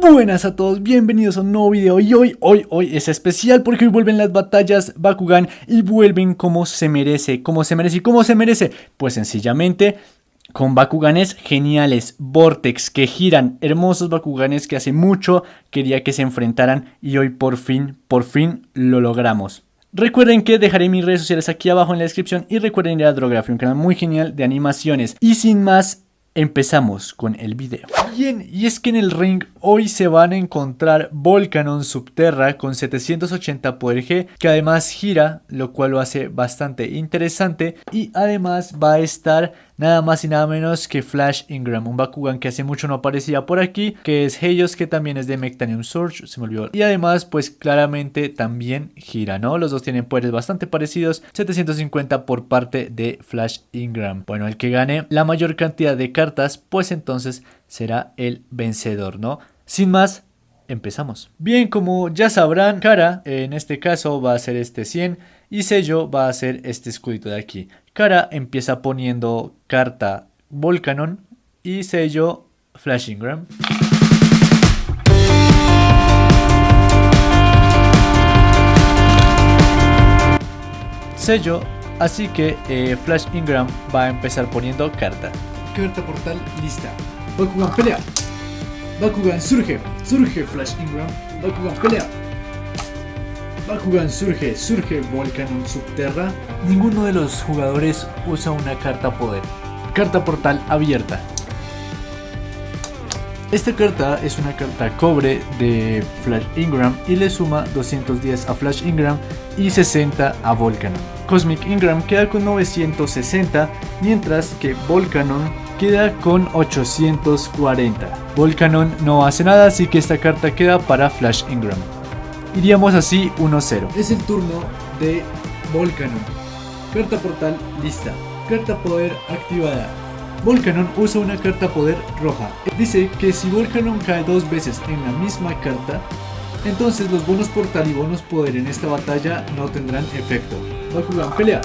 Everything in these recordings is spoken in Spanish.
Buenas a todos, bienvenidos a un nuevo video y hoy, hoy, hoy es especial porque hoy vuelven las batallas Bakugan y vuelven como se merece, como se merece y como se merece. Pues sencillamente con Bakuganes geniales, Vortex que giran, hermosos Bakuganes que hace mucho quería que se enfrentaran y hoy por fin, por fin lo logramos. Recuerden que dejaré mis redes sociales aquí abajo en la descripción y recuerden ir a Drography, un canal muy genial de animaciones. Y sin más, Empezamos con el video. Bien, y es que en el ring hoy se van a encontrar Volcanon Subterra con 780 poder G, que además gira, lo cual lo hace bastante interesante. Y además va a estar nada más y nada menos que Flash Ingram, un Bakugan que hace mucho no aparecía por aquí, que es Heios, que también es de Mectanium Surge, se me olvidó. Y además, pues claramente también gira, ¿no? Los dos tienen poderes bastante parecidos, 750 por parte de Flash Ingram. Bueno, el que gane la mayor cantidad de cartas, pues entonces será el vencedor, ¿no? Sin más, empezamos. Bien, como ya sabrán, Cara en este caso va a ser este 100 y Sello va a ser este escudito de aquí. Cara empieza poniendo carta Volcanon y sello Flashingram. Sello, así que eh, Flash Ingram va a empezar poniendo carta. Carta portal lista. Bakugan pelea. Bakugan surge. Surge Flash Ingram. Bakugan pelea. Bakugan surge, surge Volcanon Subterra. Ninguno de los jugadores usa una carta poder. Carta portal abierta. Esta carta es una carta cobre de Flash Ingram y le suma 210 a Flash Ingram y 60 a Volcanon. Cosmic Ingram queda con 960, mientras que Volcanon queda con 840. Volcanon no hace nada, así que esta carta queda para Flash Ingram. Iríamos así 1-0. Es el turno de Volcanon. Carta portal lista. Carta poder activada. Volcanon usa una carta poder roja. Dice que si Volcanon cae dos veces en la misma carta, entonces los bonos portal y bonos poder en esta batalla no tendrán efecto. Bakugan pelea.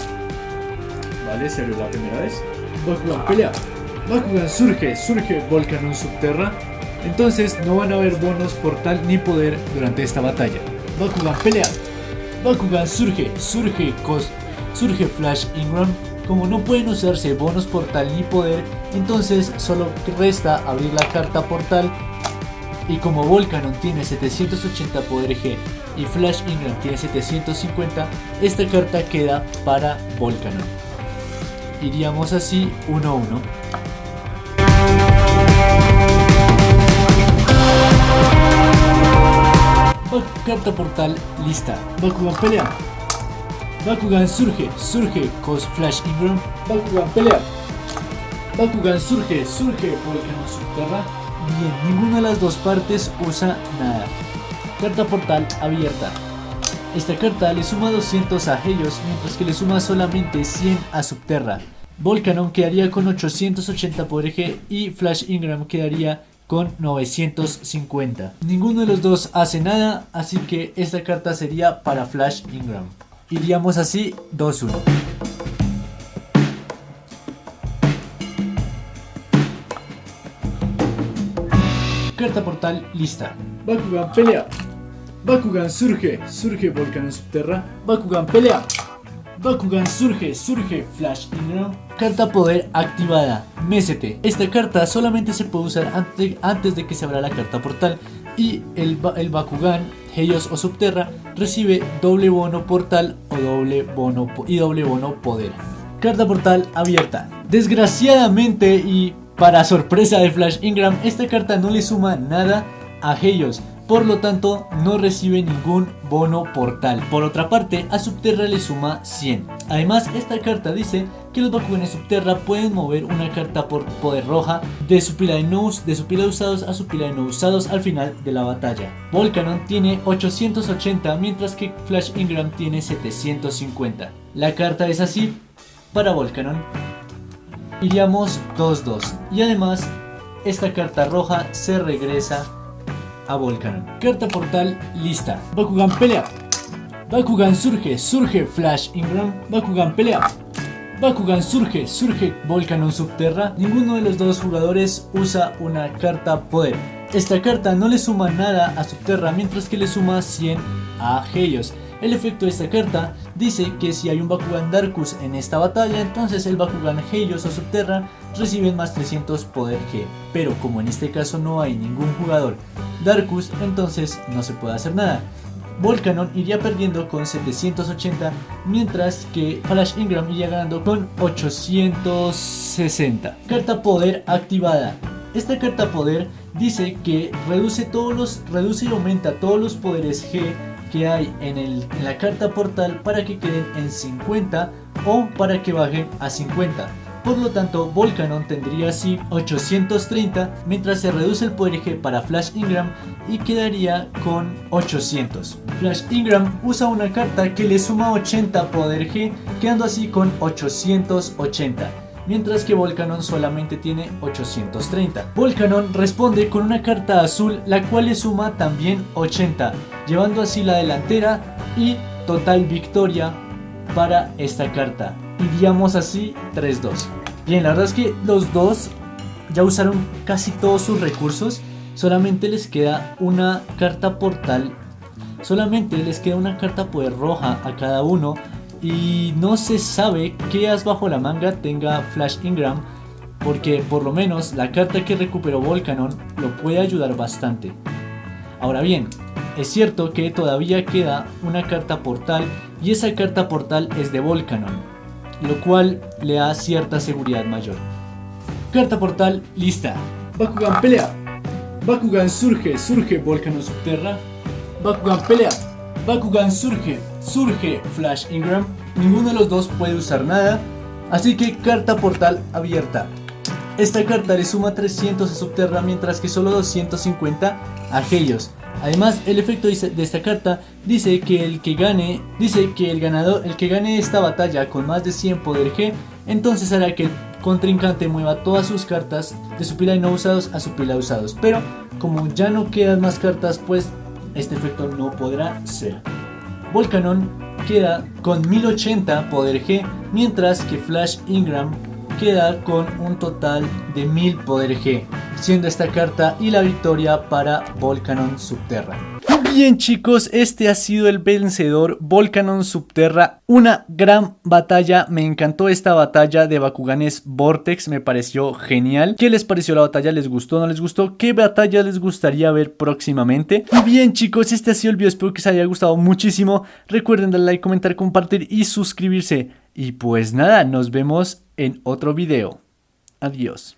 Vale, se abrió la primera vez. Bakugan pelea. Bakugan surge, surge Volcanon subterra. Entonces no van a haber bonos portal ni poder durante esta batalla. Bakugan pelea. Bakugan surge, surge surge Flash Ingram. Como no pueden usarse bonos portal ni poder, entonces solo resta abrir la carta portal. Y como Volcanon tiene 780 poder G y Flash Ingram tiene 750, esta carta queda para Volcanon. Iríamos así 1-1. Carta portal lista. Bakugan pelea. Bakugan surge, surge Cos Flash Ingram. Bakugan pelea. Bakugan surge, surge Volcano Subterra. Bien, ninguna de las dos partes usa nada. Carta portal abierta. Esta carta le suma 200 a ellos, mientras que le suma solamente 100 a Subterra. Volcanon quedaría con 880 por eje y Flash Ingram quedaría con 950. Ninguno de los dos hace nada, así que esta carta sería para Flash Ingram. Iríamos así 2-1. Carta portal lista. Bakugan pelea. Bakugan surge, surge Volcano Subterra. Bakugan pelea. Bakugan surge, surge Flash Ingram. Carta poder activada, Mesete. Esta carta solamente se puede usar antes, antes de que se abra la carta portal. Y el, el Bakugan, Heios o Subterra recibe doble bono portal o doble bono y doble bono poder. Carta portal abierta. Desgraciadamente y para sorpresa de Flash Ingram, esta carta no le suma nada a Heios por lo tanto no recibe ningún bono portal. Por otra parte, a Subterra le suma 100. Además, esta carta dice que los Bakuganes Subterra pueden mover una carta por poder roja de su pila de no, de su pila de usados a su pila de no usados al final de la batalla. Volcanon tiene 880 mientras que Flash Ingram tiene 750. La carta es así para Volcanon. Iríamos 2-2 y además esta carta roja se regresa a Volcanon. Carta portal lista. Bakugan pelea. Bakugan surge, surge Flash Ingram. Bakugan pelea. Bakugan surge, surge Volcanon Subterra. Ninguno de los dos jugadores usa una carta poder. Esta carta no le suma nada a Subterra mientras que le suma 100 a Helios. El efecto de esta carta dice que si hay un Bakugan Darkus en esta batalla, entonces el Bakugan Helios o Subterra reciben más 300 poder G. Pero como en este caso no hay ningún jugador Darkus, entonces no se puede hacer nada. Volcanon iría perdiendo con 780, mientras que Flash Ingram iría ganando con 860. Carta poder activada. Esta carta poder dice que reduce todos los reduce y aumenta todos los poderes G que hay en, en la carta portal para que queden en 50 o para que bajen a 50. Por lo tanto, Volcanon tendría así 830, mientras se reduce el poder G para Flash Ingram y quedaría con 800. Flash Ingram usa una carta que le suma 80 poder G, quedando así con 880 mientras que Volcanon solamente tiene 830. Volcanon responde con una carta azul la cual le suma también 80, llevando así la delantera y total victoria para esta carta. Iríamos así 3-2. Bien, la verdad es que los dos ya usaron casi todos sus recursos. Solamente les queda una carta portal. Solamente les queda una carta poder roja a cada uno. Y no se sabe qué as bajo la manga tenga Flash Ingram. Porque por lo menos la carta que recuperó Volcanon lo puede ayudar bastante. Ahora bien, es cierto que todavía queda una carta portal y esa carta portal es de Volcanon, lo cual le da cierta seguridad mayor. Carta portal lista. Bakugan pelea. Bakugan surge, surge Volcanon Subterra. Bakugan pelea. Bakugan surge, surge Flash Ingram. Ninguno de los dos puede usar nada, así que carta portal abierta. Esta carta le suma 300 a Subterra mientras que solo 250 a Helios. Además, el efecto de esta carta dice que el que gane, dice que el ganador, el que gane esta batalla con más de 100 poder G, entonces hará que el contrincante mueva todas sus cartas de su pila de no usados a su pila de usados. Pero como ya no quedan más cartas, pues este efecto no podrá ser. Volcanon queda con 1080 poder G, mientras que Flash Ingram queda con un total de 1000 poder G siendo esta carta y la victoria para Volcanon Subterra. Bien chicos, este ha sido el vencedor Volcanon Subterra, una gran batalla, me encantó esta batalla de Bakuganes Vortex, me pareció genial. ¿Qué les pareció la batalla? ¿Les gustó? ¿No les gustó? ¿Qué batalla les gustaría ver próximamente? Y bien chicos, este ha sido el video, espero que les haya gustado muchísimo. Recuerden darle like, comentar, compartir y suscribirse. Y pues nada, nos vemos en otro video. Adiós.